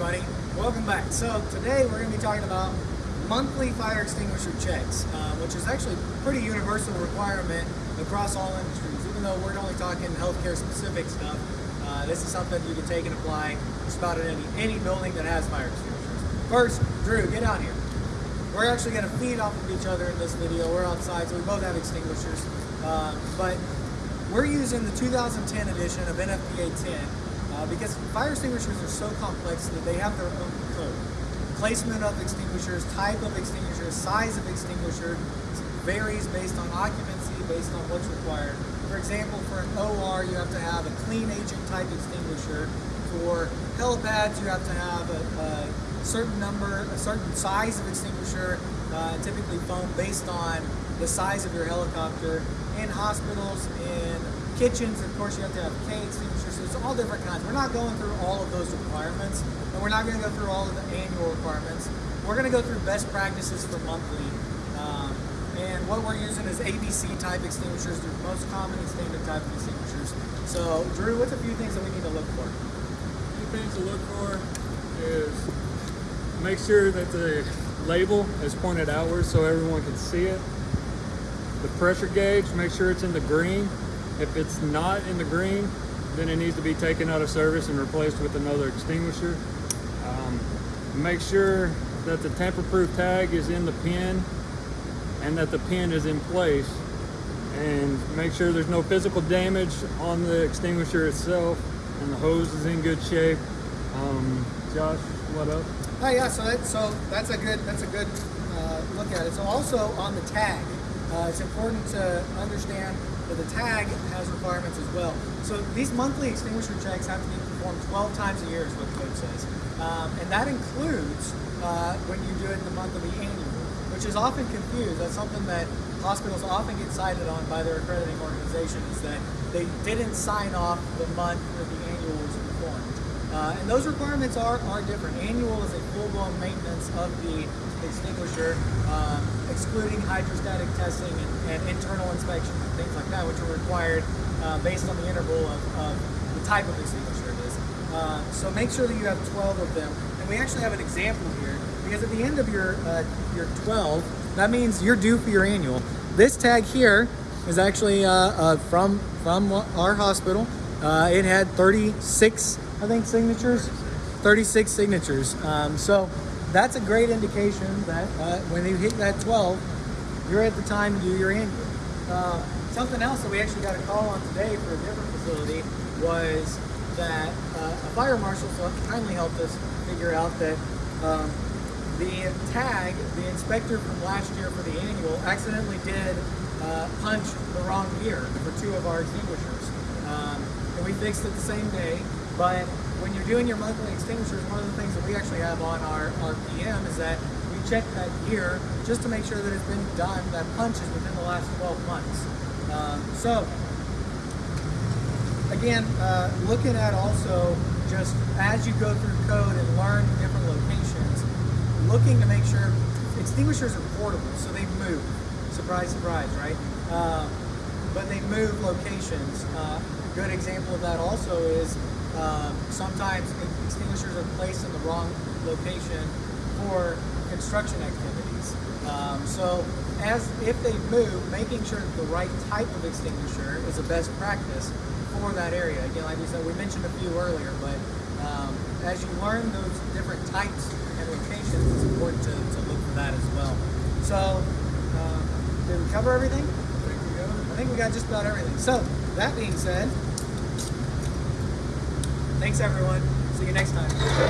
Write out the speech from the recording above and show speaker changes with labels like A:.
A: everybody, welcome back. So today we're going to be talking about monthly fire extinguisher checks, uh, which is actually a pretty universal requirement across all industries. Even though we're only talking healthcare specific stuff, uh, this is something you can take and apply just about in any, any building that has fire extinguishers. First, Drew, get out here. We're actually going to feed off of each other in this video. We're outside, so we both have extinguishers. Uh, but we're using the 2010 edition of NFPA 10 uh, because fire extinguishers are so complex that they have their own code. Placement of extinguishers, type of extinguisher, size of extinguisher varies based on occupancy, based on what's required. For example, for an OR, you have to have a clean agent type extinguisher. For helipads, you have to have a, a certain number, a certain size of extinguisher, uh, typically foam based on the size of your helicopter. In hospitals, in kitchens, of course, you have to have K extinguishers. So it's all different kinds. We're not going through all of those requirements, and we're not going to go through all of the annual requirements. We're going to go through best practices for monthly. Um, and what we're using is ABC type extinguishers, the most common and standard type of extinguishers. So, Drew, what's a few things that we need to look for?
B: A few things to look for is make sure that the label is pointed outwards so everyone can see it. The pressure gauge, make sure it's in the green. If it's not in the green, then it needs to be taken out of service and replaced with another extinguisher. Um, make sure that the tamper-proof tag is in the pin and that the pin is in place and make sure there's no physical damage on the extinguisher itself and the hose is in good shape. Um, Josh, what up?
A: Oh yeah, so that, so that's a good that's a good uh, look at it. So also on the tag, uh, it's important to understand that the tag has requirements as well. So these monthly extinguisher checks have to be performed 12 times a year is what the code says. Um, and that includes uh, when you do it in the month of the annual, which is often confused. That's something that hospitals often get cited on by their accrediting organization is that they didn't sign off the month that the annual was performed. Uh, and those requirements are, are different. Annual is a full-blown maintenance of the extinguisher, um, excluding hydrostatic testing and, and, internal inspections and things like that, which are required uh, based on the interval of, of, the type of extinguisher it is. Uh, so make sure that you have 12 of them. And we actually have an example here, because at the end of your, uh, your 12, that means you're due for your annual. This tag here is actually uh, uh, from, from our hospital. It had 36 I think, signatures, 36 signatures. Um, so that's a great indication that uh, when you hit that 12, you're at the time to do your annual. Uh, something else that we actually got a call on today for a different facility was that uh, a fire marshal kindly helped us figure out that um, the tag, the inspector from last year for the annual, accidentally did uh, punch the wrong year for two of our extinguishers. Um, and we fixed it the same day. But when you're doing your monthly extinguishers, one of the things that we actually have on our, our PM is that we check that year just to make sure that it's been done, that punch is within the last 12 months. Um, so, again, uh, looking at also just as you go through code and learn different locations, looking to make sure extinguishers are portable, so they move. Surprise, surprise, right? Uh, but they move locations. Uh, a good example of that also is um, sometimes extinguishers are placed in the wrong location for construction activities. Um, so as if they move, making sure that the right type of extinguisher is the best practice for that area. Again, like we said, we mentioned a few earlier, but um, as you learn those different types and locations, it's important to, to look for that as well. So, uh, did we cover everything? I think we got just about everything. So, that being said, Thanks, everyone. See you next time.